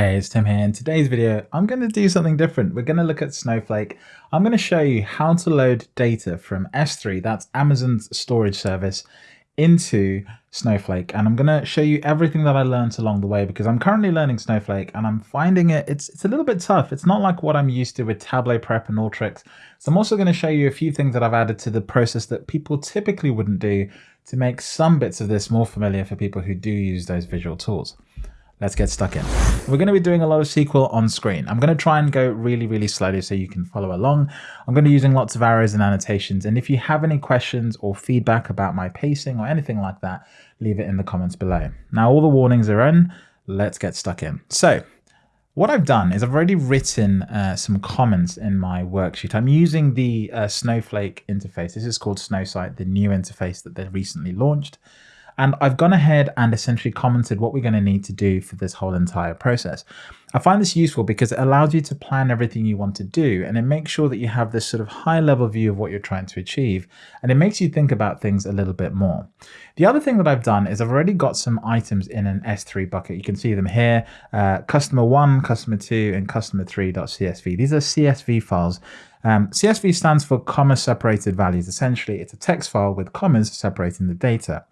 Hey, it's Tim here. In today's video, I'm going to do something different. We're going to look at Snowflake. I'm going to show you how to load data from S3, that's Amazon's storage service, into Snowflake. And I'm going to show you everything that I learned along the way because I'm currently learning Snowflake and I'm finding it, it's, it's a little bit tough. It's not like what I'm used to with Tableau Prep and Alteryx. So I'm also going to show you a few things that I've added to the process that people typically wouldn't do to make some bits of this more familiar for people who do use those visual tools let's get stuck in. We're going to be doing a lot of SQL on screen. I'm going to try and go really, really slowly so you can follow along. I'm going to be using lots of arrows and annotations. And if you have any questions or feedback about my pacing or anything like that, leave it in the comments below. Now, all the warnings are in. Let's get stuck in. So what I've done is I've already written uh, some comments in my worksheet. I'm using the uh, Snowflake interface. This is called Snowsight, the new interface that they recently launched. And I've gone ahead and essentially commented what we're going to need to do for this whole entire process. I find this useful because it allows you to plan everything you want to do and it makes sure that you have this sort of high level view of what you're trying to achieve and it makes you think about things a little bit more. The other thing that I've done is I've already got some items in an S3 bucket. You can see them here, uh, customer one, customer two, and customer three.csv. These are CSV files um, CSV stands for comma separated values. Essentially, it's a text file with commas separating the data.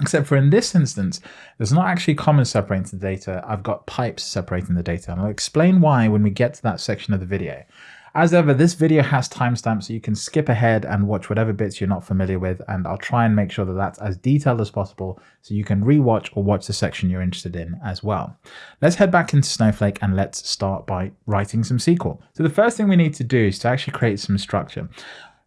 Except for in this instance, there's not actually commas separating the data. I've got pipes separating the data. And I'll explain why when we get to that section of the video. As ever, this video has timestamps, so you can skip ahead and watch whatever bits you're not familiar with, and I'll try and make sure that that's as detailed as possible so you can rewatch or watch the section you're interested in as well. Let's head back into Snowflake and let's start by writing some SQL. So the first thing we need to do is to actually create some structure.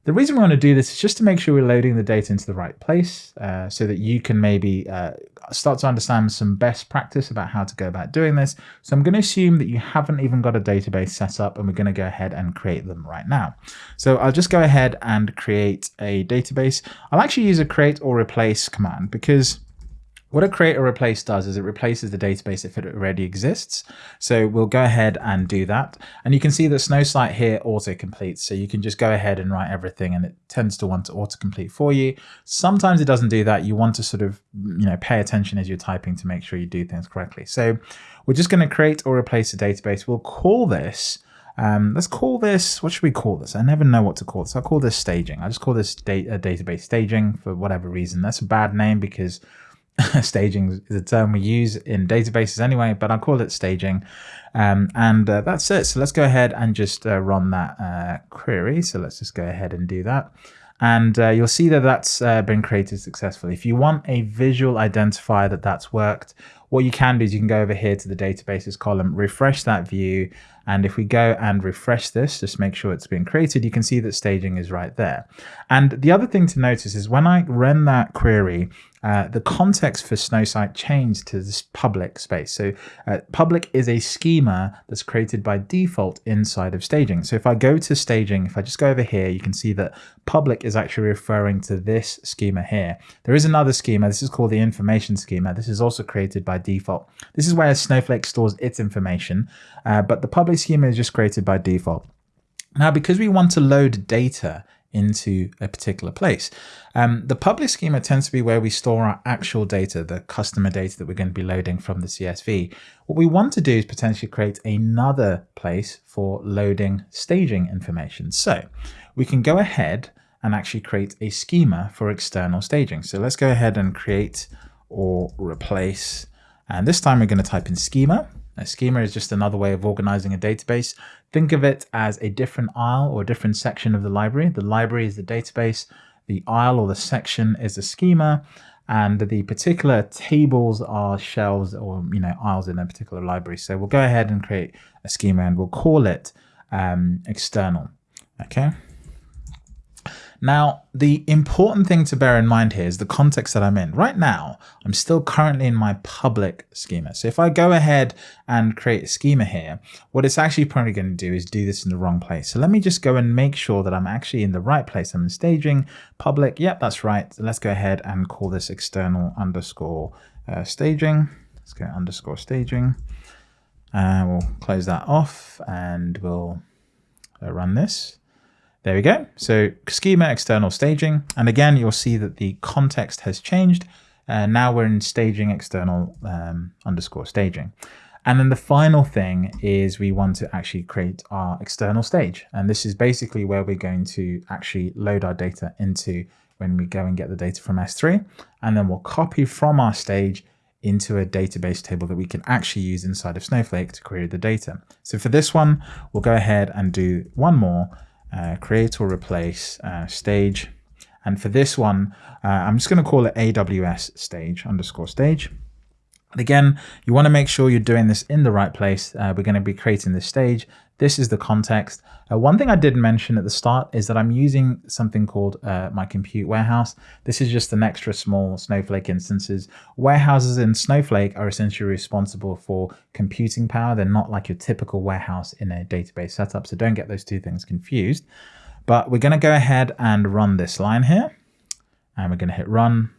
The reason we want to do this is just to make sure we're loading the data into the right place uh, so that you can maybe uh, start to understand some best practice about how to go about doing this. So I'm going to assume that you haven't even got a database set up and we're going to go ahead and create them right now. So I'll just go ahead and create a database. I'll actually use a create or replace command because what a create or replace does is it replaces the database if it already exists. So we'll go ahead and do that. And you can see that Snowsight here auto completes. So you can just go ahead and write everything and it tends to want to auto complete for you. Sometimes it doesn't do that. You want to sort of, you know, pay attention as you're typing to make sure you do things correctly. So we're just going to create or replace a database. We'll call this um, let's call this, what should we call this? I never know what to call this. I'll call this staging. I just call this da database staging for whatever reason. That's a bad name because staging is a term we use in databases anyway, but I'll call it staging. Um, and uh, that's it. So let's go ahead and just uh, run that uh, query. So let's just go ahead and do that. And uh, you'll see that that's uh, been created successfully. If you want a visual identifier that that's worked, what you can do is you can go over here to the databases column, refresh that view. And if we go and refresh this, just make sure it's been created, you can see that staging is right there. And the other thing to notice is when I run that query, uh, the context for Snowsight changed to this public space. So uh, public is a schema that's created by default inside of staging. So if I go to staging, if I just go over here, you can see that public is actually referring to this schema here. There is another schema. This is called the information schema. This is also created by default. This is where Snowflake stores its information, uh, but the public schema is just created by default. Now, because we want to load data into a particular place. Um, the public schema tends to be where we store our actual data, the customer data that we're going to be loading from the CSV. What we want to do is potentially create another place for loading staging information. So we can go ahead and actually create a schema for external staging. So let's go ahead and create or replace. And this time we're going to type in schema. A schema is just another way of organizing a database. Think of it as a different aisle or a different section of the library. The library is the database, the aisle or the section is the schema, and the particular tables are shelves or you know aisles in a particular library. So we'll go ahead and create a schema and we'll call it um, external. Okay. Now, the important thing to bear in mind here is the context that I'm in. Right now, I'm still currently in my public schema. So if I go ahead and create a schema here, what it's actually probably going to do is do this in the wrong place. So let me just go and make sure that I'm actually in the right place. I'm in staging, public. Yep, that's right. So let's go ahead and call this external underscore uh, staging. Let's go underscore staging. Uh, we'll close that off and we'll uh, run this. There we go. So schema external staging. And again, you'll see that the context has changed. Uh, now we're in staging external um, underscore staging. And then the final thing is we want to actually create our external stage. And this is basically where we're going to actually load our data into when we go and get the data from S3. And then we'll copy from our stage into a database table that we can actually use inside of Snowflake to query the data. So for this one, we'll go ahead and do one more, uh, create or replace uh, stage. And for this one, uh, I'm just going to call it AWS stage underscore stage. And again, you want to make sure you're doing this in the right place. Uh, we're going to be creating this stage. This is the context. Uh, one thing I did mention at the start is that I'm using something called uh, my compute warehouse. This is just an extra small Snowflake instances. Warehouses in Snowflake are essentially responsible for computing power. They're not like your typical warehouse in a database setup. So don't get those two things confused. But we're going to go ahead and run this line here. And we're going to hit run.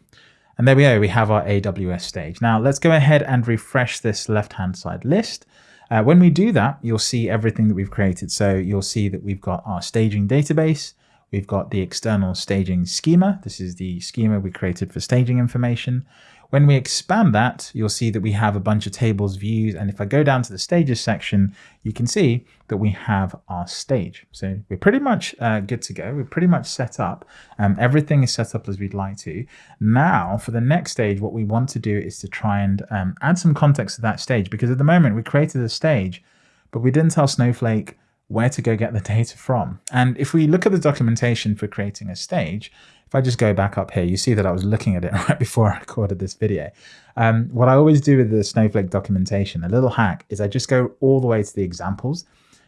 And there we go, we have our AWS stage. Now let's go ahead and refresh this left-hand side list. Uh, when we do that, you'll see everything that we've created. So you'll see that we've got our staging database, we've got the external staging schema. This is the schema we created for staging information. When we expand that, you'll see that we have a bunch of tables, views, and if I go down to the stages section, you can see that we have our stage. So we're pretty much uh, good to go. We're pretty much set up. Um, everything is set up as we'd like to. Now, for the next stage, what we want to do is to try and um, add some context to that stage, because at the moment we created a stage, but we didn't tell Snowflake where to go get the data from. And if we look at the documentation for creating a stage, if I just go back up here, you see that I was looking at it right before I recorded this video. Um, what I always do with the Snowflake documentation, a little hack, is I just go all the way to the examples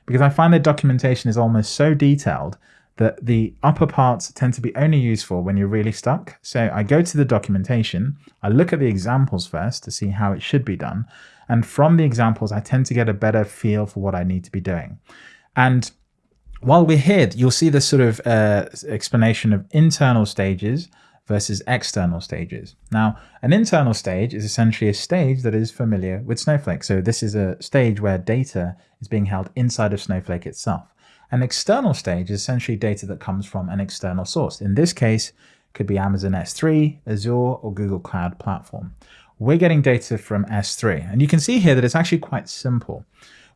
because I find the documentation is almost so detailed that the upper parts tend to be only useful when you're really stuck. So I go to the documentation, I look at the examples first to see how it should be done. And from the examples, I tend to get a better feel for what I need to be doing. And while we're here, you'll see this sort of uh, explanation of internal stages versus external stages. Now, an internal stage is essentially a stage that is familiar with Snowflake. So this is a stage where data is being held inside of Snowflake itself. An external stage is essentially data that comes from an external source. In this case, could be Amazon S3, Azure, or Google Cloud Platform. We're getting data from S3, and you can see here that it's actually quite simple.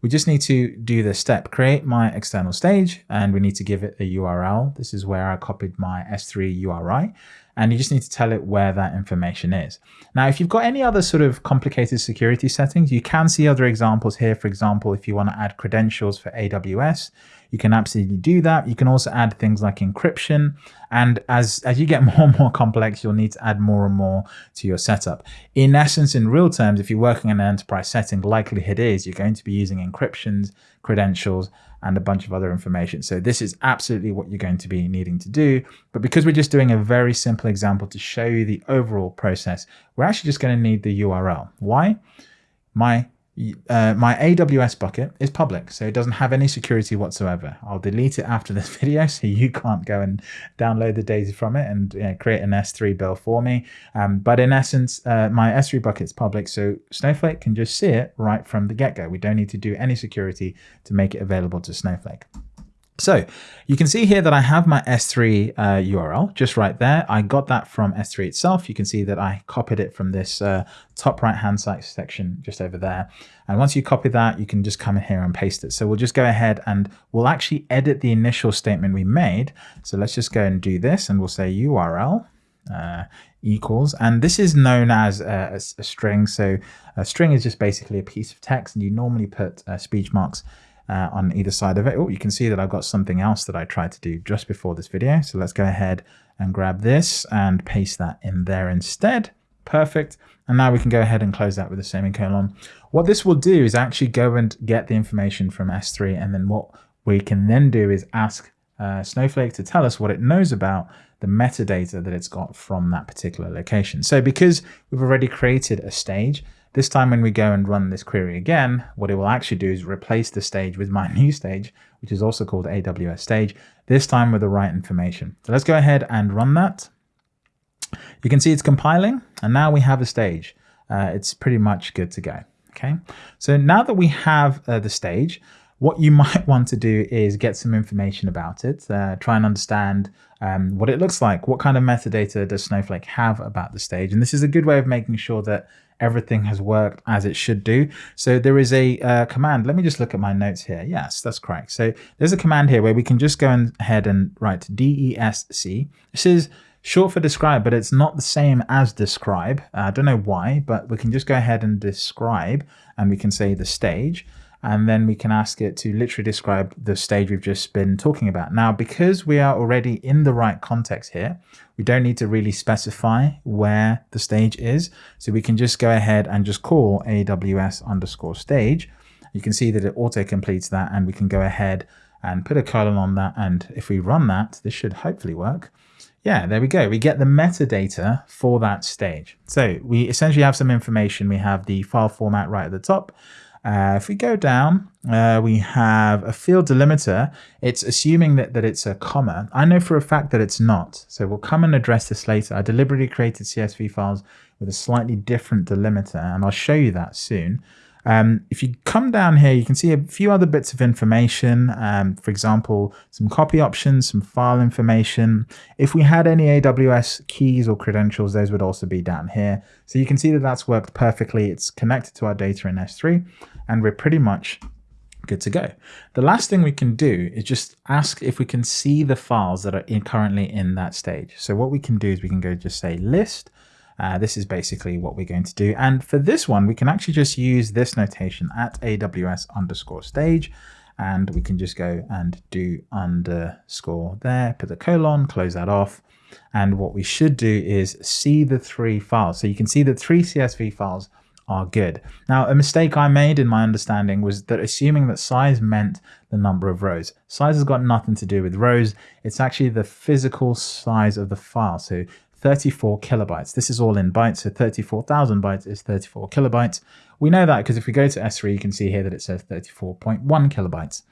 We just need to do this step, create my external stage, and we need to give it a URL. This is where I copied my S3 URI, and you just need to tell it where that information is. Now, if you've got any other sort of complicated security settings, you can see other examples here. For example, if you want to add credentials for AWS, you can absolutely do that. You can also add things like encryption. And as, as you get more and more complex, you'll need to add more and more to your setup. In essence, in real terms, if you're working in an enterprise setting, likelihood is you're going to be using encryptions, credentials, and a bunch of other information. So this is absolutely what you're going to be needing to do. But because we're just doing a very simple example to show you the overall process, we're actually just going to need the URL. Why? My uh, my AWS bucket is public, so it doesn't have any security whatsoever. I'll delete it after this video so you can't go and download the data from it and you know, create an S3 bill for me. Um, but in essence, uh, my S3 bucket is public, so Snowflake can just see it right from the get-go. We don't need to do any security to make it available to Snowflake. So you can see here that I have my S3 uh, URL just right there. I got that from S3 itself. You can see that I copied it from this uh, top right hand side section just over there. And once you copy that, you can just come in here and paste it. So we'll just go ahead and we'll actually edit the initial statement we made. So let's just go and do this and we'll say URL uh, equals, and this is known as a, a, a, string. So a string is just basically a piece of text and you normally put uh, speech marks uh, on either side of it. Oh, you can see that I've got something else that I tried to do just before this video. So let's go ahead and grab this and paste that in there instead. Perfect. And now we can go ahead and close that with a semicolon. What this will do is actually go and get the information from S3. And then what we can then do is ask uh, Snowflake to tell us what it knows about the metadata that it's got from that particular location. So because we've already created a stage, this time when we go and run this query again, what it will actually do is replace the stage with my new stage, which is also called AWS stage, this time with the right information. So let's go ahead and run that. You can see it's compiling and now we have a stage. Uh, it's pretty much good to go. Okay, so now that we have uh, the stage, what you might want to do is get some information about it, uh, try and understand um, what it looks like, what kind of metadata does Snowflake have about the stage. And this is a good way of making sure that everything has worked as it should do. So there is a uh, command. Let me just look at my notes here. Yes, that's correct. So there's a command here where we can just go ahead and write DESC. This is short for describe, but it's not the same as describe. Uh, I don't know why, but we can just go ahead and describe and we can say the stage and then we can ask it to literally describe the stage we've just been talking about. Now, because we are already in the right context here, we don't need to really specify where the stage is. So we can just go ahead and just call AWS underscore stage. You can see that it auto completes that and we can go ahead and put a colon on that. And if we run that, this should hopefully work. Yeah, there we go. We get the metadata for that stage. So we essentially have some information. We have the file format right at the top. Uh, if we go down, uh, we have a field delimiter. It's assuming that, that it's a comma. I know for a fact that it's not. So we'll come and address this later. I deliberately created CSV files with a slightly different delimiter, and I'll show you that soon. Um, if you come down here, you can see a few other bits of information. Um, for example, some copy options, some file information. If we had any AWS keys or credentials, those would also be down here. So you can see that that's worked perfectly. It's connected to our data in S3, and we're pretty much good to go. The last thing we can do is just ask if we can see the files that are in, currently in that stage. So what we can do is we can go just say list uh, this is basically what we're going to do. And for this one, we can actually just use this notation at AWS underscore stage. And we can just go and do underscore there, put the colon, close that off. And what we should do is see the three files. So you can see the three CSV files are good. Now, a mistake I made in my understanding was that assuming that size meant the number of rows. Size has got nothing to do with rows. It's actually the physical size of the file. So 34 kilobytes. This is all in bytes, so 34,000 bytes is 34 kilobytes. We know that because if we go to S3, you can see here that it says 34.1 kilobytes.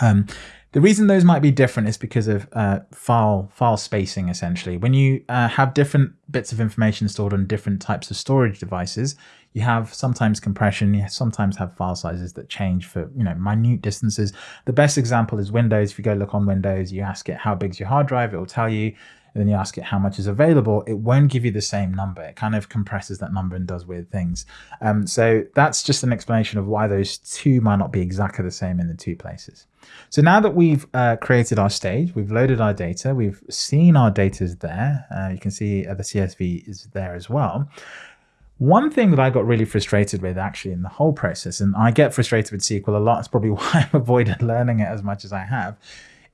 Um, the reason those might be different is because of uh, file file spacing, essentially. When you uh, have different bits of information stored on different types of storage devices, you have sometimes compression, you sometimes have file sizes that change for you know minute distances. The best example is Windows. If you go look on Windows, you ask it how big's your hard drive, it will tell you and then you ask it how much is available, it won't give you the same number. It kind of compresses that number and does weird things. Um, so that's just an explanation of why those two might not be exactly the same in the two places. So now that we've uh, created our stage, we've loaded our data, we've seen our data is there. Uh, you can see uh, the CSV is there as well. One thing that I got really frustrated with actually in the whole process, and I get frustrated with SQL a lot, it's probably why I've avoided learning it as much as I have,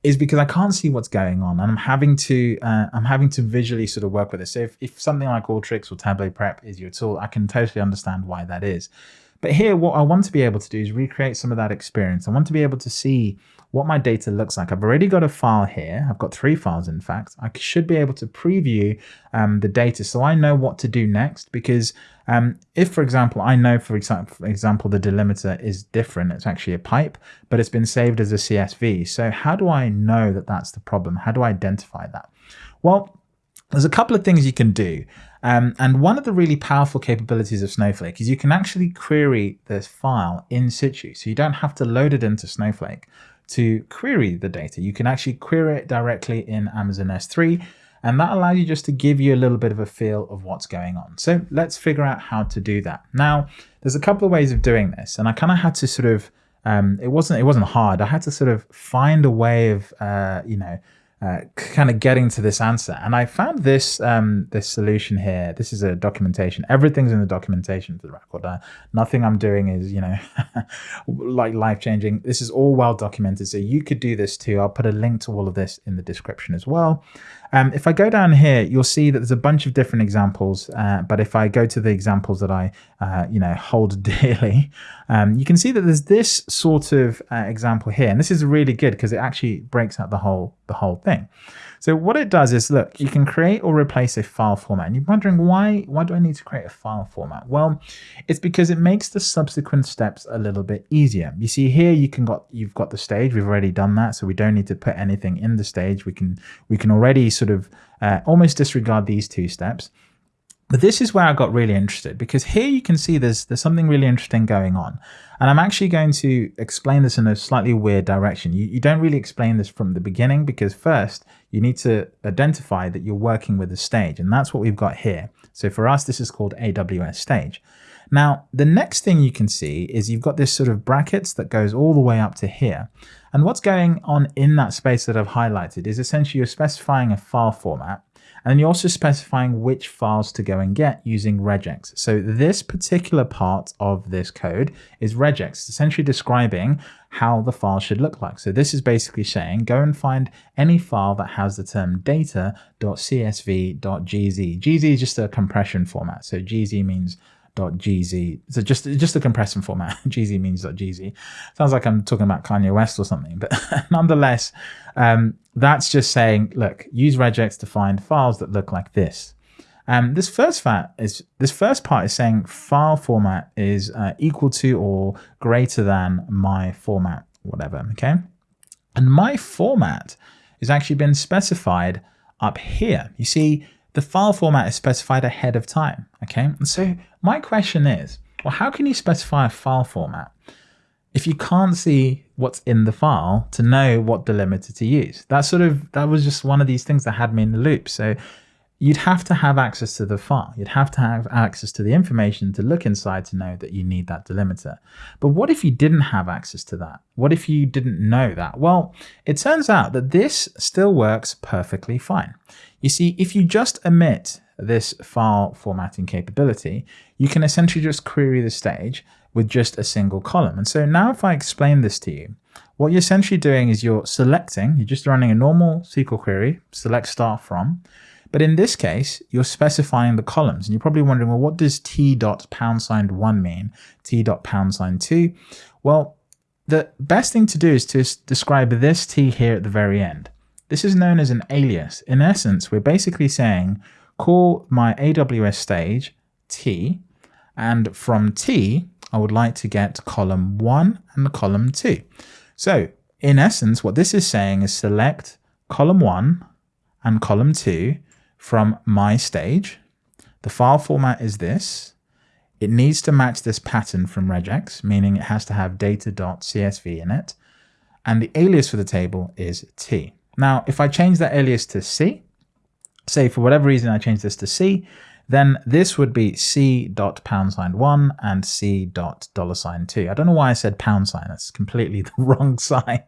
is because I can't see what's going on and I'm having to uh, I'm having to visually sort of work with it. So if, if something like Alteryx or Tableau Prep is your tool, I can totally understand why that is. But here, what I want to be able to do is recreate some of that experience. I want to be able to see what my data looks like. I've already got a file here. I've got three files, in fact. I should be able to preview um, the data so I know what to do next because um, if, for example, I know, for example, the delimiter is different, it's actually a pipe, but it's been saved as a CSV. So how do I know that that's the problem? How do I identify that? Well, there's a couple of things you can do. Um, and one of the really powerful capabilities of Snowflake is you can actually query this file in situ. So you don't have to load it into Snowflake to query the data. You can actually query it directly in Amazon S3 and that allows you just to give you a little bit of a feel of what's going on. So let's figure out how to do that. Now, there's a couple of ways of doing this, and I kind of had to sort of, um, it wasn't it wasn't hard. I had to sort of find a way of, uh, you know, uh, kind of getting to this answer. And I found this um, this solution here. This is a documentation. Everything's in the documentation for the record. Uh, nothing I'm doing is, you know, like life changing. This is all well documented. So you could do this too. I'll put a link to all of this in the description as well. Um, if I go down here, you'll see that there's a bunch of different examples. Uh, but if I go to the examples that I, uh, you know, hold dearly, um, you can see that there's this sort of uh, example here. And this is really good because it actually breaks out the whole, the whole thing. So what it does is, look, you can create or replace a file format. And you're wondering, why, why do I need to create a file format? Well, it's because it makes the subsequent steps a little bit easier. You see here, you can got, you've got the stage. We've already done that. So we don't need to put anything in the stage. We can, we can already sort of uh, almost disregard these two steps. But this is where I got really interested because here you can see there's there's something really interesting going on. And I'm actually going to explain this in a slightly weird direction. You, you don't really explain this from the beginning because first you need to identify that you're working with a stage and that's what we've got here. So for us, this is called AWS stage. Now, the next thing you can see is you've got this sort of brackets that goes all the way up to here. And what's going on in that space that I've highlighted is essentially you're specifying a file format and you're also specifying which files to go and get using regex. So this particular part of this code is regex, essentially describing how the file should look like. So this is basically saying go and find any file that has the term data.csv.gz. GZ is just a compression format. So GZ means .gz. So just just a compression format. gz means .gz. Sounds like I'm talking about Kanye West or something, but nonetheless, um, that's just saying, look, use regex to find files that look like this. Um, this first fat is this first part is saying file format is uh, equal to or greater than my format, whatever. Okay, and my format is actually been specified up here. You see, the file format is specified ahead of time. Okay, and so my question is, well, how can you specify a file format if you can't see what's in the file to know what delimiter to use? That sort of that was just one of these things that had me in the loop. So you'd have to have access to the file. You'd have to have access to the information to look inside to know that you need that delimiter. But what if you didn't have access to that? What if you didn't know that? Well, it turns out that this still works perfectly fine. You see, if you just omit this file formatting capability, you can essentially just query the stage with just a single column. And so now if I explain this to you, what you're essentially doing is you're selecting, you're just running a normal SQL query, select star from, but in this case, you're specifying the columns. And you're probably wondering, well, what does t dot pound sign one mean? t dot pound sign two? Well, the best thing to do is to describe this t here at the very end. This is known as an alias. In essence, we're basically saying, call my AWS stage t, and from t, I would like to get column 1 and column 2. So in essence, what this is saying is select column 1 and column 2 from my stage. The file format is this. It needs to match this pattern from regex, meaning it has to have data.csv in it. And the alias for the table is t. Now, if I change that alias to C, say for whatever reason I change this to C, then this would be C dot pound sign one and C dot dollar sign two. I don't know why I said pound sign. That's completely the wrong sign.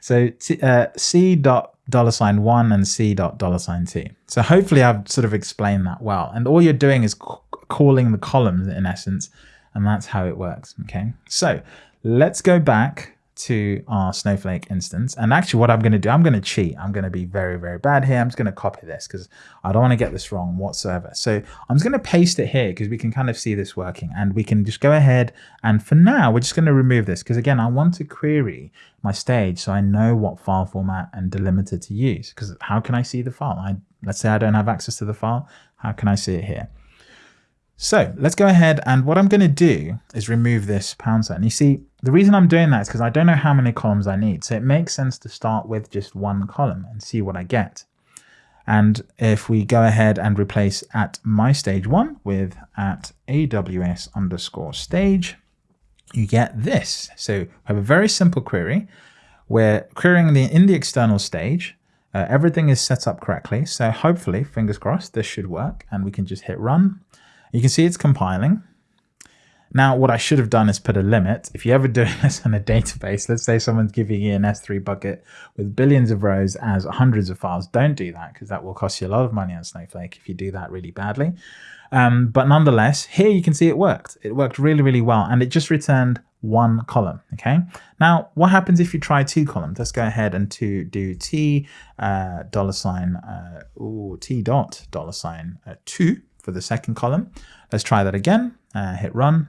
So uh, C dot dollar sign one and C dot dollar sign two. So hopefully I've sort of explained that well. And all you're doing is calling the columns in essence, and that's how it works. Okay. So let's go back to our Snowflake instance. And actually what I'm going to do, I'm going to cheat. I'm going to be very, very bad here. I'm just going to copy this because I don't want to get this wrong whatsoever. So I'm just going to paste it here because we can kind of see this working and we can just go ahead. And for now, we're just going to remove this because again, I want to query my stage so I know what file format and delimiter to use because how can I see the file? I, let's say I don't have access to the file. How can I see it here? So let's go ahead and what I'm going to do is remove this pound sign. You see, the reason I'm doing that is because I don't know how many columns I need. So it makes sense to start with just one column and see what I get. And if we go ahead and replace at my stage one with at AWS underscore stage, you get this. So we have a very simple query. We're querying the in the external stage. Uh, everything is set up correctly. So hopefully, fingers crossed, this should work and we can just hit run. You can see it's compiling. Now, what I should have done is put a limit. If you're ever doing this in a database, let's say someone's giving you an S3 bucket with billions of rows as hundreds of files, don't do that because that will cost you a lot of money on Snowflake if you do that really badly. Um, but nonetheless, here you can see it worked. It worked really, really well, and it just returned one column. Okay. Now, what happens if you try two columns? Let's go ahead and to do t uh, dollar sign uh, ooh, t dot dollar sign uh, two for the second column. Let's try that again, uh, hit run.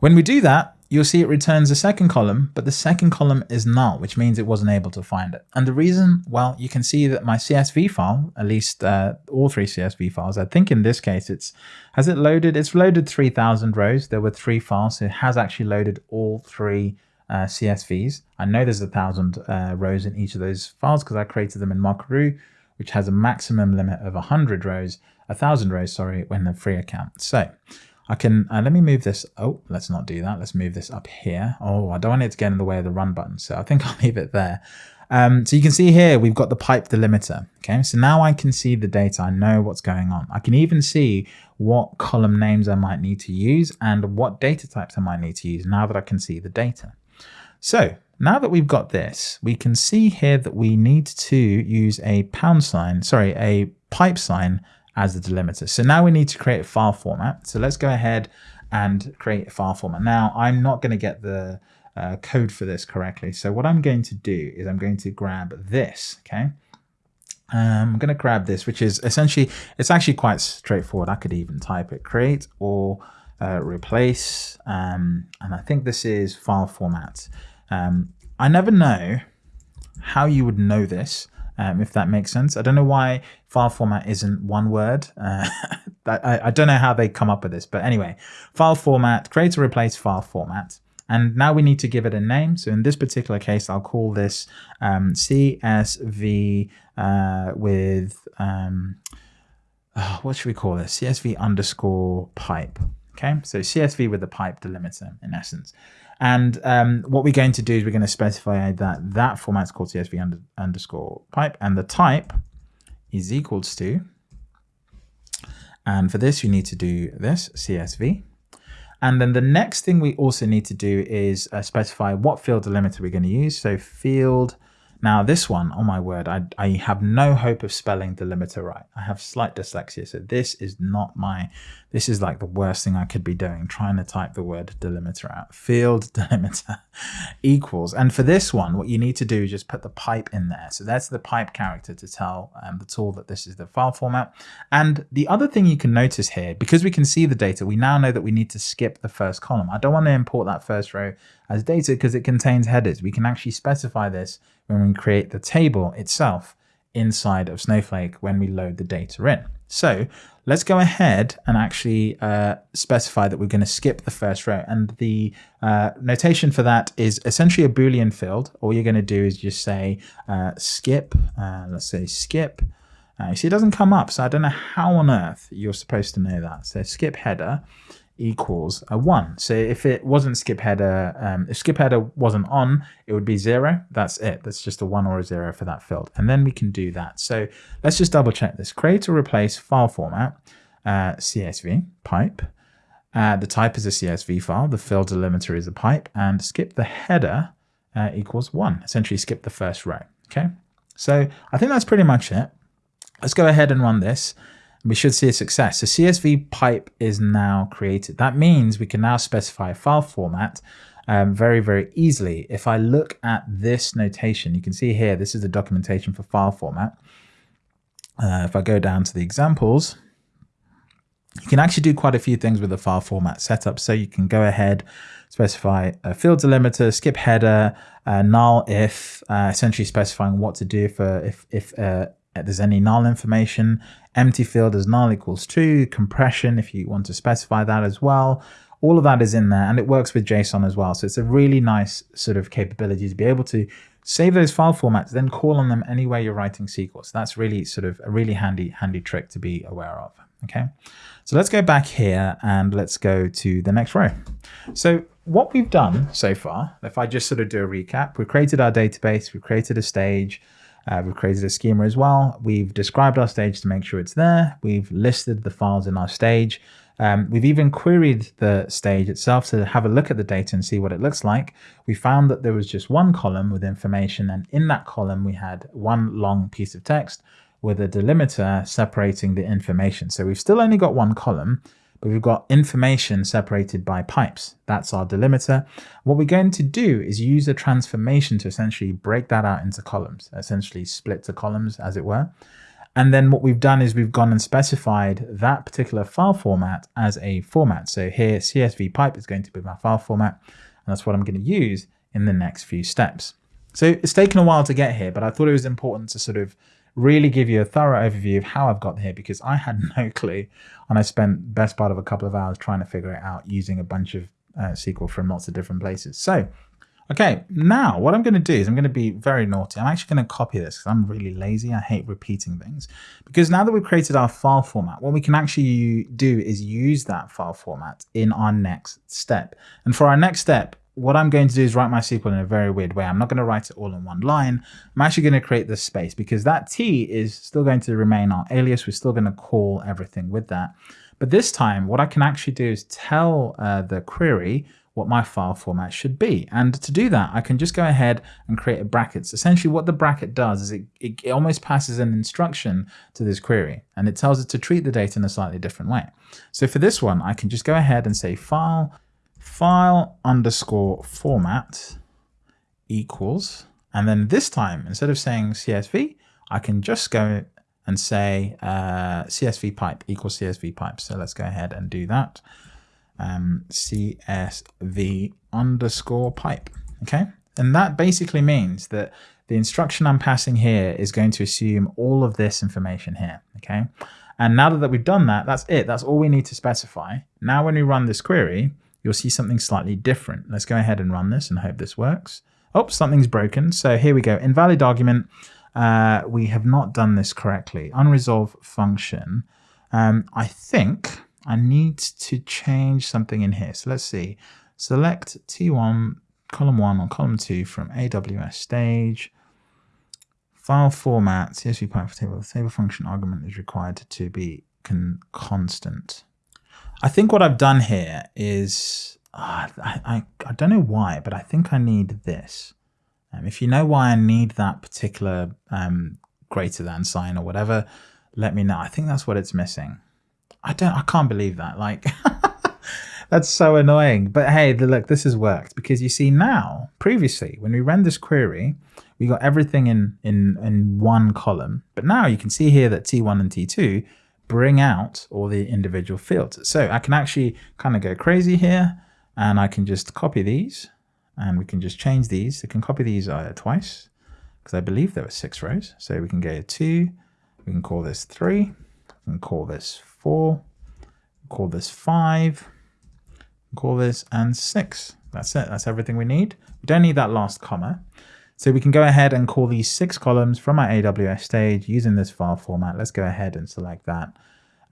When we do that, you'll see it returns a second column, but the second column is null, which means it wasn't able to find it. And the reason, well, you can see that my CSV file, at least uh, all three CSV files, I think in this case, it's has it loaded? It's loaded 3000 rows. There were three files, so it has actually loaded all three uh, CSVs. I know there's a thousand uh, rows in each of those files because I created them in Mockaroo which has a maximum limit of 100 rows, 1,000 rows, sorry, when the free account. So I can, uh, let me move this. Oh, let's not do that. Let's move this up here. Oh, I don't want it to get in the way of the run button. So I think I'll leave it there. Um, so you can see here, we've got the pipe delimiter. Okay, so now I can see the data. I know what's going on. I can even see what column names I might need to use and what data types I might need to use now that I can see the data. So now that we've got this, we can see here that we need to use a pound sign, sorry, a pipe sign as the delimiter. So now we need to create a file format. So let's go ahead and create a file format. Now I'm not going to get the uh, code for this correctly. So what I'm going to do is I'm going to grab this, okay? Um, I'm going to grab this, which is essentially, it's actually quite straightforward. I could even type it, create or uh, replace. Um, and I think this is file format. Um, I never know how you would know this, um, if that makes sense. I don't know why file format isn't one word. Uh, I, I, don't know how they come up with this, but anyway, file format, create or replace file format. And now we need to give it a name. So in this particular case, I'll call this um, CSV uh, with, um, oh, what should we call this? CSV underscore pipe. Okay, so CSV with the pipe delimiter in essence. And um, what we're going to do is we're going to specify that that format is called CSV under, underscore pipe and the type is equals to, and for this you need to do this CSV and then the next thing we also need to do is uh, specify what field delimiter we're going to use. So field now this one, oh my word, I, I have no hope of spelling delimiter right. I have slight dyslexia, so this is not my, this is like the worst thing I could be doing, trying to type the word delimiter out. Field delimiter equals, and for this one, what you need to do is just put the pipe in there. So that's the pipe character to tell um, the tool that this is the file format. And the other thing you can notice here, because we can see the data, we now know that we need to skip the first column. I don't want to import that first row as data because it contains headers. We can actually specify this when we create the table itself inside of Snowflake when we load the data in. So let's go ahead and actually uh, specify that we're going to skip the first row. And the uh, notation for that is essentially a Boolean field. All you're going to do is just say uh, skip, uh, let's say skip. Uh, you see, it doesn't come up, so I don't know how on earth you're supposed to know that. So skip header equals a one. So if it wasn't skip header, um, if skip header wasn't on, it would be zero. That's it. That's just a one or a zero for that field. And then we can do that. So let's just double check this. Create or replace file format, uh, CSV, pipe. Uh, the type is a CSV file. The field delimiter is a pipe. And skip the header uh, equals one. Essentially skip the first row. Okay. So I think that's pretty much it. Let's go ahead and run this we should see a success. So CSV pipe is now created. That means we can now specify a file format um, very, very easily. If I look at this notation, you can see here, this is the documentation for file format. Uh, if I go down to the examples, you can actually do quite a few things with the file format setup. So you can go ahead, specify a field delimiter, skip header, uh, null if, uh, essentially specifying what to do for if, if uh, Uh, there's any null information, empty field as null equals true, compression if you want to specify that as well. All of that is in there and it works with JSON as well. So it's a really nice sort of capability to be able to save those file formats, then call on them anywhere you're writing SQL. So that's really sort of a really handy, handy trick to be aware of. Okay, so let's go back here and let's go to the next row. So what we've done so far, if I just sort of do a recap, we've created our database, we've created a stage, uh, we've created a schema as well. We've described our stage to make sure it's there. We've listed the files in our stage. Um, we've even queried the stage itself to have a look at the data and see what it looks like. We found that there was just one column with information and in that column we had one long piece of text with a delimiter separating the information. So we've still only got one column, but we've got information separated by pipes. That's our delimiter. What we're going to do is use a transformation to essentially break that out into columns, essentially split the columns as it were. And then what we've done is we've gone and specified that particular file format as a format. So here CSV pipe is going to be my file format, and that's what I'm going to use in the next few steps. So it's taken a while to get here, but I thought it was important to sort of really give you a thorough overview of how I've got here because I had no clue and I spent best part of a couple of hours trying to figure it out using a bunch of uh, SQL from lots of different places. So Okay, now what I'm going to do is I'm going to be very naughty. I'm actually going to copy this because I'm really lazy. I hate repeating things. Because now that we've created our file format, what we can actually do is use that file format in our next step. And for our next step, what I'm going to do is write my SQL in a very weird way. I'm not going to write it all in one line. I'm actually going to create this space because that T is still going to remain our alias. We're still going to call everything with that. But this time, what I can actually do is tell uh, the query what my file format should be. And to do that, I can just go ahead and create a brackets. Essentially what the bracket does is it, it, it, almost passes an instruction to this query and it tells it to treat the data in a slightly different way. So for this one, I can just go ahead and say file, file underscore format equals, and then this time, instead of saying CSV, I can just go and say uh, CSV pipe equals CSV pipe. So let's go ahead and do that um, CSV underscore pipe. Okay. And that basically means that the instruction I'm passing here is going to assume all of this information here. Okay. And now that we've done that, that's it. That's all we need to specify. Now, when we run this query, you'll see something slightly different. Let's go ahead and run this and hope this works. Oh, something's broken. So here we go. Invalid argument. Uh, we have not done this correctly. Unresolved function. Um, I think I need to change something in here. So let's see. Select T1, column 1 or column 2 from AWS stage. File format, CSV pipe for table. The table function argument is required to be con constant. I think what I've done here is, uh, I, I, I, don't know why, but I think I need this. Um, if you know why I need that particular um, greater than sign or whatever, let me know. I think that's what it's missing. I don't, I can't believe that. Like, that's so annoying. But hey, look, this has worked because you see now, previously, when we ran this query, we got everything in, in, in one column. But now you can see here that T1 and T2 bring out all the individual fields. So I can actually kind of go crazy here and I can just copy these and we can just change these. I can copy these uh, twice because I believe there were six rows. So we can go two, we can call this three, we can call this four, call this five, call this and six. That's it. That's everything we need. We don't need that last comma. So we can go ahead and call these six columns from our AWS stage using this file format. Let's go ahead and select that.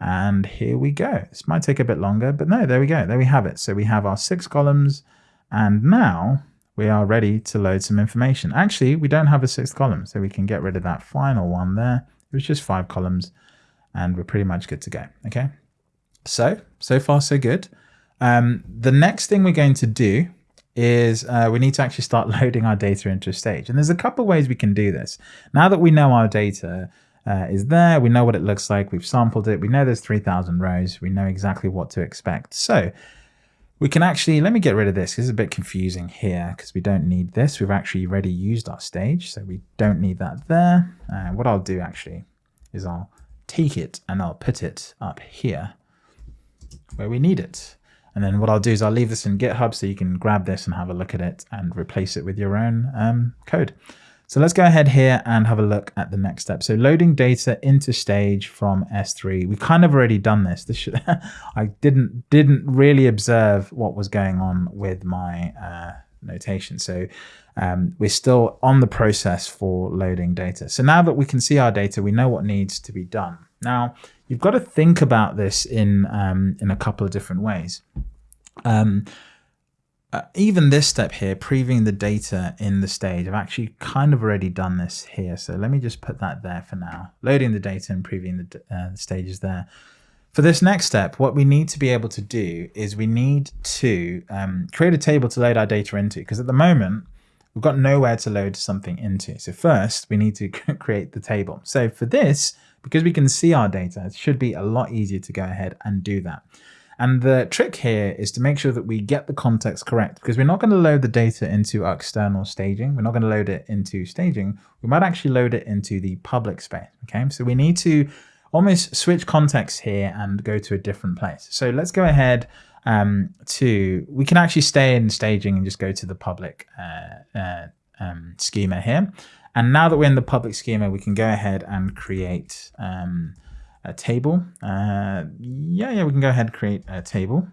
And here we go. This might take a bit longer, but no, there we go. There we have it. So we have our six columns and now we are ready to load some information. Actually, we don't have a sixth column, so we can get rid of that final one there. It was just five columns and we're pretty much good to go. Okay. So, so far so good. Um, the next thing we're going to do is uh, we need to actually start loading our data into a stage. And there's a couple ways we can do this. Now that we know our data uh, is there, we know what it looks like, we've sampled it, we know there's 3000 rows, we know exactly what to expect. So we can actually, let me get rid of this. This is a bit confusing here because we don't need this. We've actually already used our stage, so we don't need that there. Uh, what I'll do actually is I'll take it and I'll put it up here where we need it. And then what I'll do is I'll leave this in GitHub so you can grab this and have a look at it and replace it with your own um, code. So let's go ahead here and have a look at the next step. So loading data into stage from S3. We've kind of already done this. This should, I didn't didn't really observe what was going on with my uh, notation. So um, we're still on the process for loading data. So now that we can see our data, we know what needs to be done. Now, you've got to think about this in, um, in a couple of different ways. Um, uh, even this step here, previewing the data in the stage, I've actually kind of already done this here. So let me just put that there for now. Loading the data and previewing the, uh, the stages there. For this next step, what we need to be able to do is we need to um, create a table to load our data into, because at the moment, we've got nowhere to load something into. So first, we need to create the table. So for this, because we can see our data, it should be a lot easier to go ahead and do that. And the trick here is to make sure that we get the context correct because we're not going to load the data into our external staging. We're not going to load it into staging. We might actually load it into the public space. Okay, so we need to almost switch context here and go to a different place. So let's go ahead um, to, we can actually stay in staging and just go to the public uh, uh, um, schema here. And now that we're in the public schema, we can go ahead and create um, a table. Uh, yeah, yeah, we can go ahead and create a table.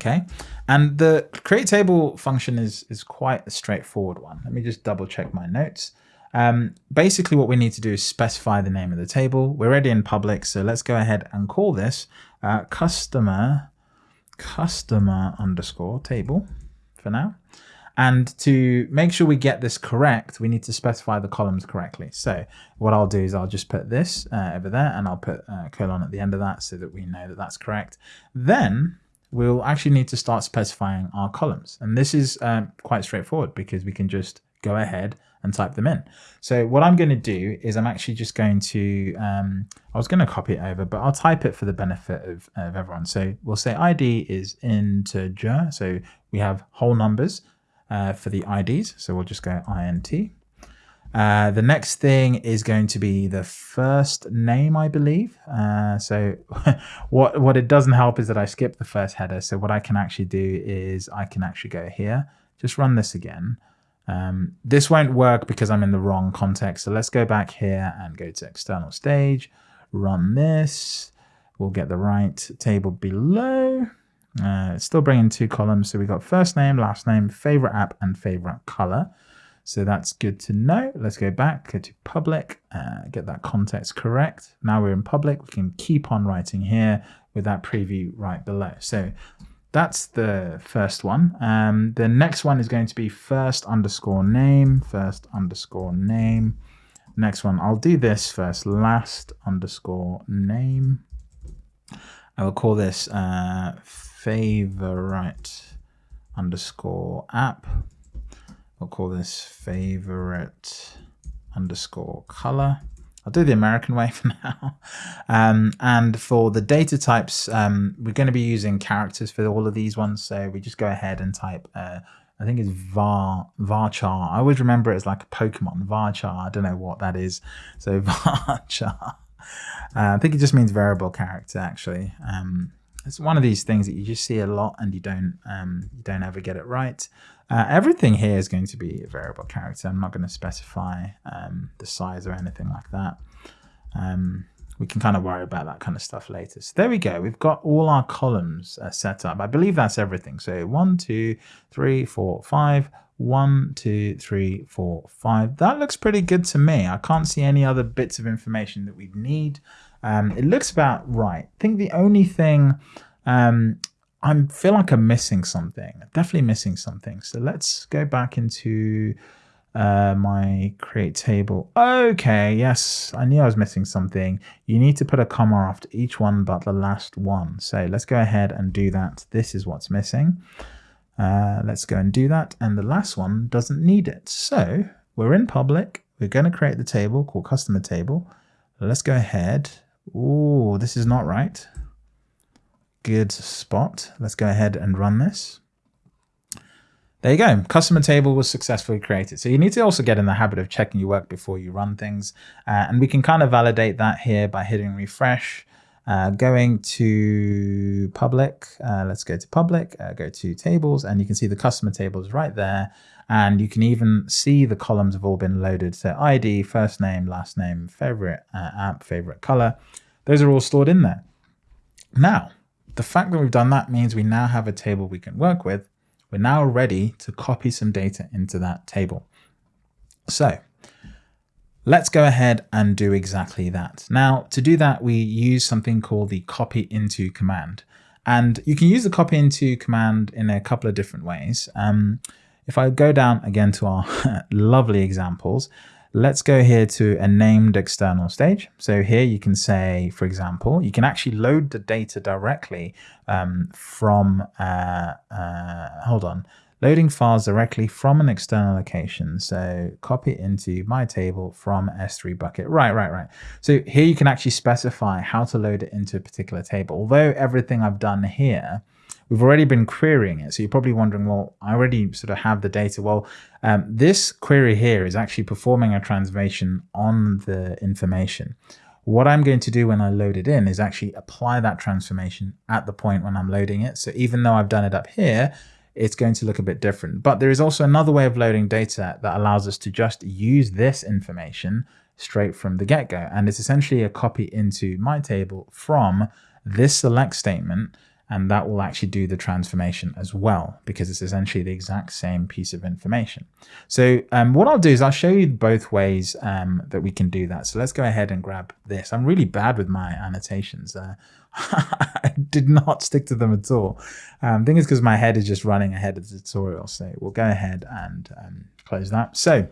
Okay, and the create table function is, is quite a straightforward one. Let me just double check my notes. Um, basically what we need to do is specify the name of the table. We're already in public, so let's go ahead and call this uh, customer customer underscore table for now. And to make sure we get this correct, we need to specify the columns correctly. So what I'll do is I'll just put this uh, over there and I'll put a colon at the end of that so that we know that that's correct. Then we'll actually need to start specifying our columns. And this is um, quite straightforward because we can just go ahead and type them in. So what I'm going to do is I'm actually just going to, um, I was going to copy it over, but I'll type it for the benefit of, of everyone. So we'll say ID is integer. So we have whole numbers uh, for the IDs. So we'll just go int. Uh, the next thing is going to be the first name, I believe. Uh, so what, what it doesn't help is that I skipped the first header. So what I can actually do is I can actually go here, just run this again. Um, this won't work because I'm in the wrong context. So let's go back here and go to external stage, run this. We'll get the right table below. Uh, it's still bringing two columns. So we got first name, last name, favorite app, and favorite color. So that's good to know. Let's go back, go to public, uh, get that context correct. Now we're in public. We can keep on writing here with that preview right below. So that's the first one. Um, the next one is going to be first underscore name, first underscore name. Next one, I'll do this first, last underscore name. I will call this uh, favorite underscore app. I'll call this favorite underscore color. I'll do the American way for now. Um, and for the data types, um, we're going to be using characters for all of these ones. So we just go ahead and type, uh, I think it's var, varchar. I always remember it as like a Pokemon, varchar. I don't know what that is. So varchar. Uh, I think it just means variable character actually. Um, it's one of these things that you just see a lot and you don't um, you don't ever get it right. Uh, everything here is going to be a variable character. I'm not going to specify um, the size or anything like that. Um, we can kind of worry about that kind of stuff later. So there we go. We've got all our columns uh, set up. I believe that's everything. So one, two, three, four, five. One, two, three, four, five. That looks pretty good to me. I can't see any other bits of information that we'd need. Um, it looks about right. I think the only thing um, I feel like I'm missing something. Definitely missing something. So let's go back into uh, my create table. Okay, yes, I knew I was missing something. You need to put a comma after each one but the last one. So let's go ahead and do that. This is what's missing. Uh, let's go and do that. And the last one doesn't need it. So we're in public. We're going to create the table called customer table. Let's go ahead. Oh, this is not right. Good spot. Let's go ahead and run this. There you go. Customer table was successfully created. So you need to also get in the habit of checking your work before you run things. Uh, and we can kind of validate that here by hitting refresh. Uh, going to public, uh, let's go to public, uh, go to tables, and you can see the customer tables right there. And you can even see the columns have all been loaded. So ID, first name, last name, favorite uh, app, favorite color. Those are all stored in there. Now, the fact that we've done that means we now have a table we can work with. We're now ready to copy some data into that table. So let's go ahead and do exactly that. Now, to do that, we use something called the copy into command. And you can use the copy into command in a couple of different ways. Um, if I go down again to our lovely examples, Let's go here to a named external stage. So here you can say, for example, you can actually load the data directly um, from, uh, uh, hold on, loading files directly from an external location. So copy into my table from S3 bucket. Right, right, right. So here you can actually specify how to load it into a particular table. Although everything I've done here we've already been querying it. So you're probably wondering, well, I already sort of have the data. Well, um, this query here is actually performing a transformation on the information. What I'm going to do when I load it in is actually apply that transformation at the point when I'm loading it. So even though I've done it up here, it's going to look a bit different. But there is also another way of loading data that allows us to just use this information straight from the get-go. And it's essentially a copy into my table from this select statement and that will actually do the transformation as well because it's essentially the exact same piece of information. So um, what I'll do is I'll show you both ways um, that we can do that. So let's go ahead and grab this. I'm really bad with my annotations. Uh, I did not stick to them at all. Um, I think it's because my head is just running ahead of the tutorial. So we'll go ahead and um, close that. So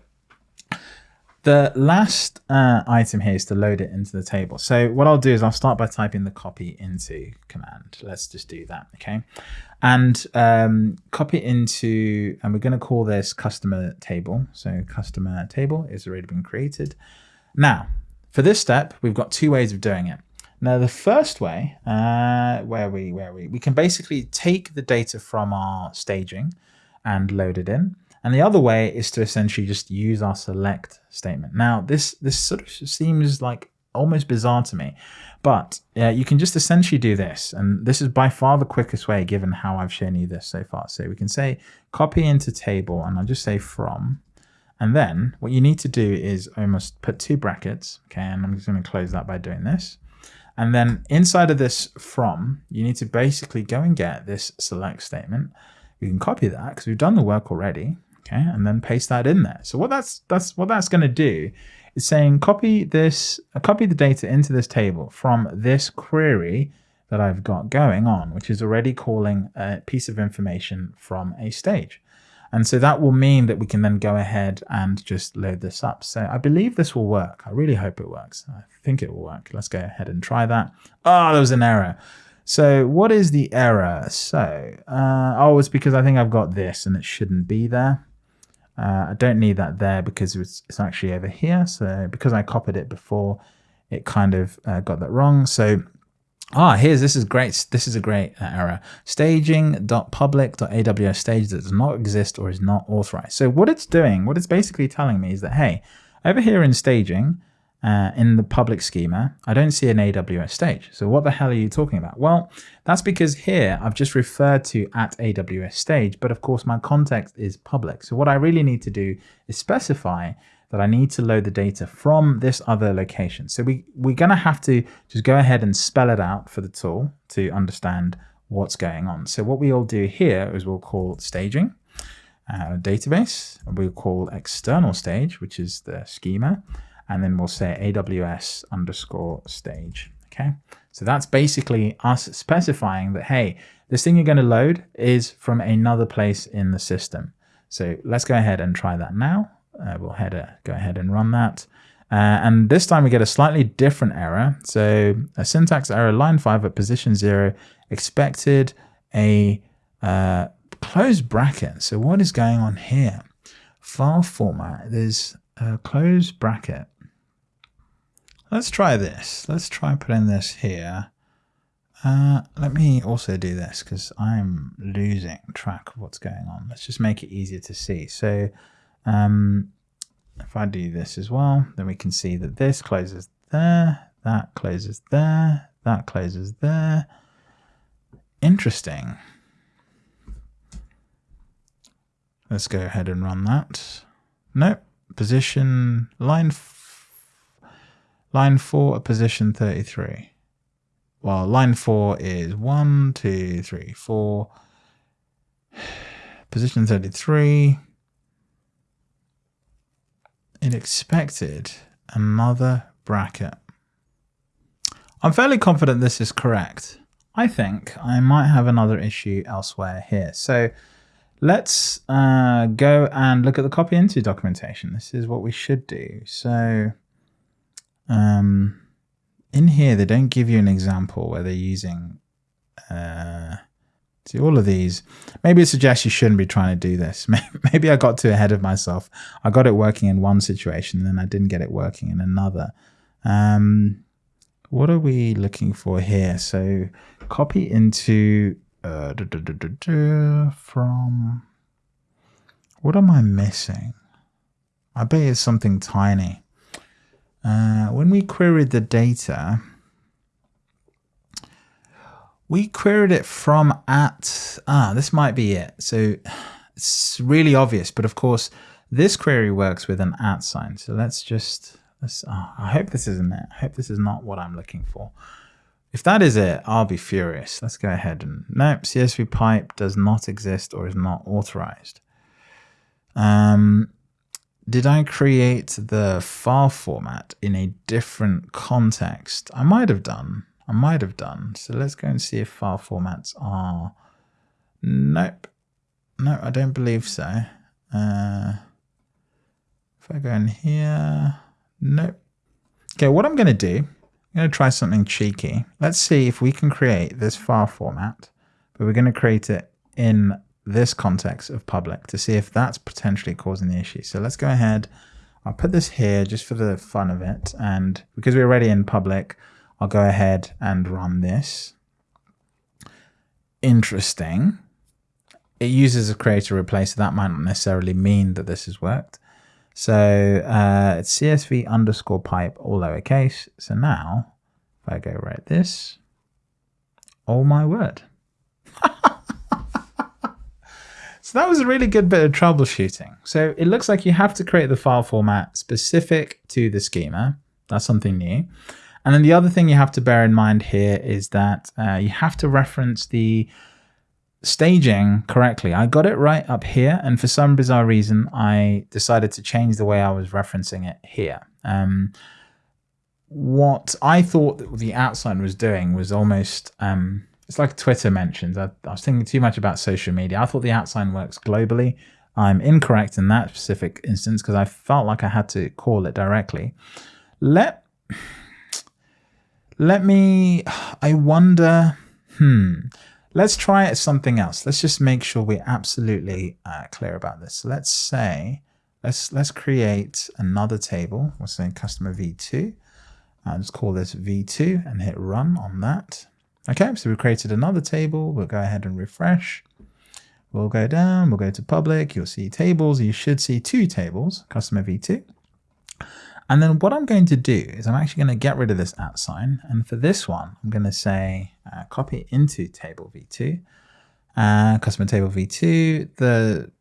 the last uh, item here is to load it into the table. So what I'll do is I'll start by typing the copy into command. Let's just do that, okay? And um, copy into, and we're going to call this customer table. So customer table is already been created. Now, for this step, we've got two ways of doing it. Now, the first way, uh, where we, where we, we can basically take the data from our staging and load it in. And the other way is to essentially just use our select statement. Now, this, this sort of seems like almost bizarre to me, but uh, you can just essentially do this. And this is by far the quickest way given how I've shown you this so far. So we can say copy into table and I'll just say from, and then what you need to do is almost put two brackets. Okay. And I'm just going to close that by doing this. And then inside of this from, you need to basically go and get this select statement. You can copy that because we've done the work already okay, and then paste that in there. So what that's that's what that's going to do is saying copy this, uh, copy the data into this table from this query that I've got going on, which is already calling a piece of information from a stage. And so that will mean that we can then go ahead and just load this up. So I believe this will work. I really hope it works. I think it will work. Let's go ahead and try that. Oh, there was an error. So what is the error? So, uh, oh, it's because I think I've got this and it shouldn't be there. Uh, I don't need that there because it's, it's, actually over here. So because I copied it before, it kind of uh, got that wrong. So ah, here's this is great. This is a great uh, error. Staging.public.aws stage that does not exist or is not authorized. So what it's doing, what it's basically telling me is that hey, over here in staging, uh, in the public schema, I don't see an AWS stage. So what the hell are you talking about? Well, that's because here I've just referred to at AWS stage, but of course my context is public. So what I really need to do is specify that I need to load the data from this other location. So we, we're going to have to just go ahead and spell it out for the tool to understand what's going on. So what we'll do here is we'll call staging uh, database. We'll call external stage, which is the schema and then we'll say AWS underscore stage. Okay, so that's basically us specifying that, hey, this thing you're going to load is from another place in the system. So let's go ahead and try that now. Uh, we'll head a, go ahead and run that. Uh, and this time we get a slightly different error. So a syntax error, line 5 at position 0, expected a uh, closed bracket. So what is going on here? File format, there's a closed bracket Let's try this. Let's try putting this here. Uh, let me also do this because I'm losing track of what's going on. Let's just make it easier to see. So um, if I do this as well, then we can see that this closes there, that closes there, that closes there. Interesting. Let's go ahead and run that. Nope. Position line Line 4 at position 33. Well, line 4 is 1, 2, 3, 4. Position 33. It expected another bracket. I'm fairly confident this is correct. I think I might have another issue elsewhere here. So let's uh, go and look at the copy into documentation. This is what we should do. So um, in here, they don't give you an example where they're using, uh, see all of these. Maybe it suggests you shouldn't be trying to do this. Maybe I got too ahead of myself. I got it working in one situation and then I didn't get it working in another. Um, what are we looking for here? So copy into uh, from, what am I missing? I bet it's something tiny. Uh, when we queried the data, we queried it from at, ah, this might be it. So it's really obvious, but of course, this query works with an at sign. So let's just, let's, oh, I hope this isn't it. I hope this is not what I'm looking for. If that is it, I'll be furious. Let's go ahead and nope, CSV pipe does not exist or is not authorized. Um, did I create the file format in a different context? I might have done. I might have done. So let's go and see if file formats are. Nope. No, I don't believe so. Uh, if I go in here, nope. Okay, what I'm going to do, I'm going to try something cheeky. Let's see if we can create this file format, but we're going to create it in this context of public to see if that's potentially causing the issue. So let's go ahead. I'll put this here just for the fun of it. And because we're already in public, I'll go ahead and run this. Interesting. It uses a create or replace. So that might not necessarily mean that this has worked. So uh, it's CSV underscore pipe, all lowercase. So now if I go write this, oh my word. So that was a really good bit of troubleshooting. So it looks like you have to create the file format specific to the schema. That's something new. And then the other thing you have to bear in mind here is that uh, you have to reference the staging correctly. I got it right up here, and for some bizarre reason, I decided to change the way I was referencing it here. Um, what I thought the outline was doing was almost um, it's like Twitter mentions. I, I, was thinking too much about social media. I thought the outline works globally. I'm incorrect in that specific instance because I felt like I had to call it directly. Let let me. I wonder. Hmm. Let's try something else. Let's just make sure we're absolutely uh, clear about this. let's say let's let's create another table. We'll say customer v2. I'll just call this v2 and hit run on that. Okay, so we've created another table. We'll go ahead and refresh. We'll go down, we'll go to public, you'll see tables. You should see two tables, customer v2. And then what I'm going to do is I'm actually going to get rid of this at sign. And for this one, I'm going to say uh, copy into table v2, uh, customer table v2. The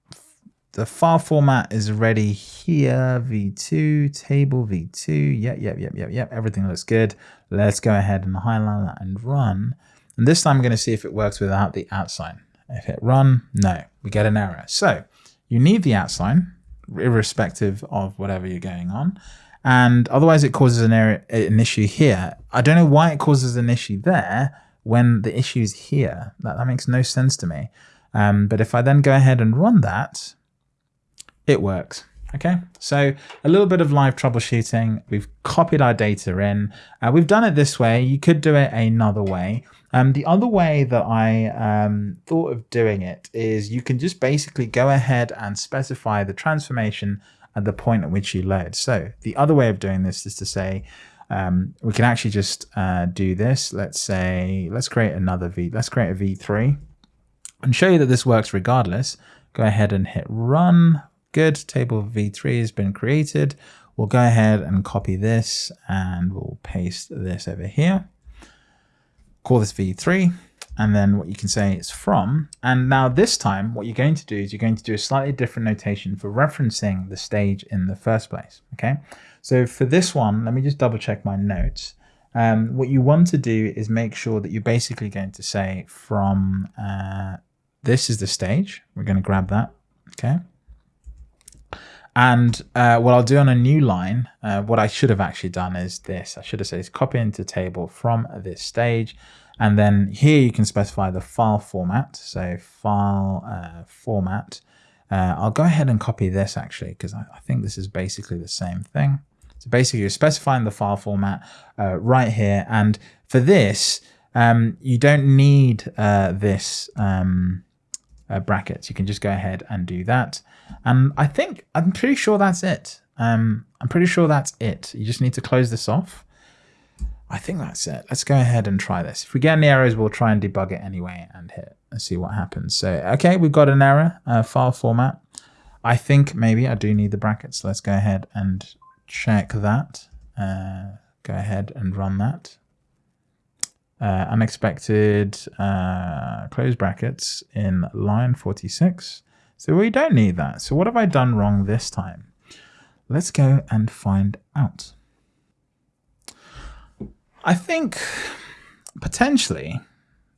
the file format is ready here, v2, table v2, yep, yep, yep, yep, yep, everything looks good. Let's go ahead and highlight that and run. And this time I'm going to see if it works without the at sign. If hit run, no, we get an error. So you need the at sign, irrespective of whatever you're going on. And otherwise it causes an error, an issue here. I don't know why it causes an issue there when the issue is here. That, that makes no sense to me. Um, but if I then go ahead and run that, it works. Okay, so a little bit of live troubleshooting. We've copied our data in. Uh, we've done it this way. You could do it another way. Um, the other way that I um, thought of doing it is you can just basically go ahead and specify the transformation at the point at which you load. So the other way of doing this is to say, um, we can actually just uh, do this. Let's say, let's create another V, let's create a V3 and show you that this works regardless. Go ahead and hit run Good, table v3 has been created. We'll go ahead and copy this and we'll paste this over here. Call this v3 and then what you can say is from. And now this time, what you're going to do is you're going to do a slightly different notation for referencing the stage in the first place, okay? So for this one, let me just double check my notes. Um, what you want to do is make sure that you're basically going to say from, uh, this is the stage. We're going to grab that, okay? And uh, what I'll do on a new line, uh, what I should have actually done is this. I should have said copy into table from this stage. And then here you can specify the file format. So file uh, format. Uh, I'll go ahead and copy this actually, because I, I, think this is basically the same thing. So basically you're specifying the file format uh, right here. And for this, um, you don't need uh, this um, brackets. You can just go ahead and do that. And I think, I'm pretty sure that's it. Um, I'm pretty sure that's it. You just need to close this off. I think that's it. Let's go ahead and try this. If we get any errors, we'll try and debug it anyway and hit and see what happens. So, okay, we've got an error, uh, file format. I think maybe I do need the brackets. Let's go ahead and check that. Uh, go ahead and run that uh, unexpected uh, close brackets in line 46. So we don't need that. So what have I done wrong this time? Let's go and find out. I think potentially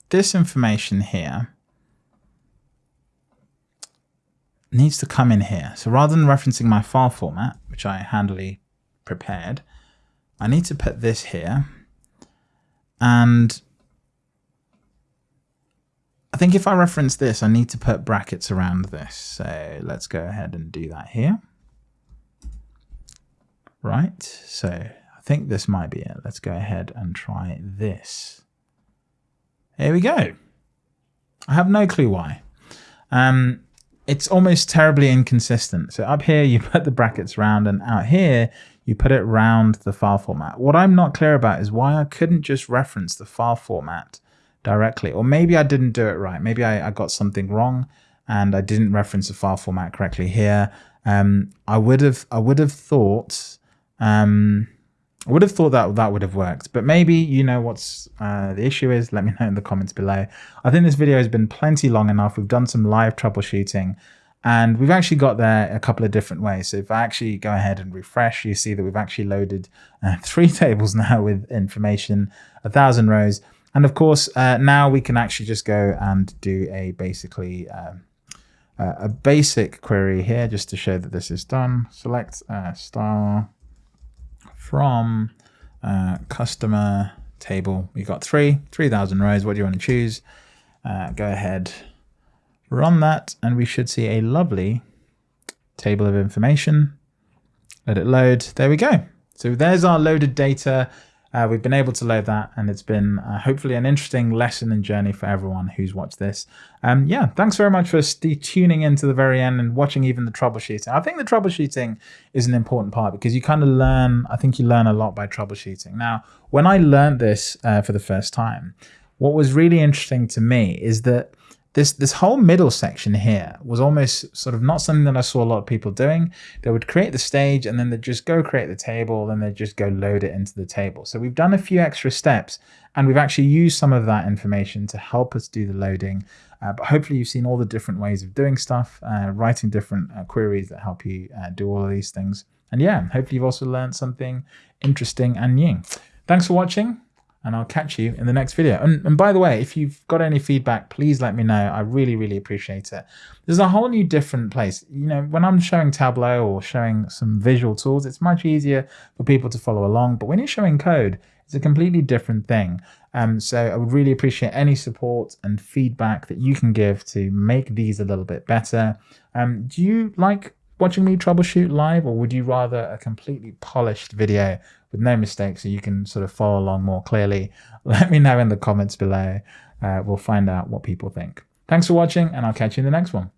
this information here needs to come in here. So rather than referencing my file format, which I handily prepared, I need to put this here. And I think if I reference this, I need to put brackets around this. So let's go ahead and do that here. Right, so I think this might be it. Let's go ahead and try this. Here we go. I have no clue why. Um, it's almost terribly inconsistent. So up here, you put the brackets round and out here, you put it round the file format. What I'm not clear about is why I couldn't just reference the file format directly. Or maybe I didn't do it right. Maybe I, I got something wrong and I didn't reference the file format correctly here. Um, I would have I would have thought um, I would have thought that that would have worked, but maybe you know what's uh, the issue is. Let me know in the comments below. I think this video has been plenty long enough. We've done some live troubleshooting and we've actually got there a couple of different ways. So if I actually go ahead and refresh, you see that we've actually loaded uh, three tables now with information, a thousand rows. And of course, uh, now we can actually just go and do a basically um, uh, a basic query here just to show that this is done. Select uh, star from uh, customer table. We've got three, 3,000 rows. What do you want to choose? Uh, go ahead, run that, and we should see a lovely table of information. Let it load. There we go. So there's our loaded data. Uh, we've been able to load that and it's been uh, hopefully an interesting lesson and journey for everyone who's watched this. Um, yeah, thanks very much for tuning in to the very end and watching even the troubleshooting. I think the troubleshooting is an important part because you kind of learn, I think you learn a lot by troubleshooting. Now, when I learned this uh, for the first time, what was really interesting to me is that this this whole middle section here was almost sort of not something that I saw a lot of people doing. They would create the stage and then they'd just go create the table, then they'd just go load it into the table. So we've done a few extra steps and we've actually used some of that information to help us do the loading. Uh, but hopefully you've seen all the different ways of doing stuff, uh, writing different uh, queries that help you uh, do all of these things. And yeah, hopefully you've also learned something interesting and new. Thanks for watching and I'll catch you in the next video. And, and, by the way, if you've got any feedback, please let me know. I really, really appreciate it. There's a whole new different place. You know, when I'm showing Tableau or showing some visual tools, it's much easier for people to follow along. But when you're showing code, it's a completely different thing. Um, so I would really appreciate any support and feedback that you can give to make these a little bit better. Um, do you like watching me troubleshoot live or would you rather a completely polished video with no mistakes so you can sort of follow along more clearly? Let me know in the comments below. Uh, we'll find out what people think. Thanks for watching and I'll catch you in the next one.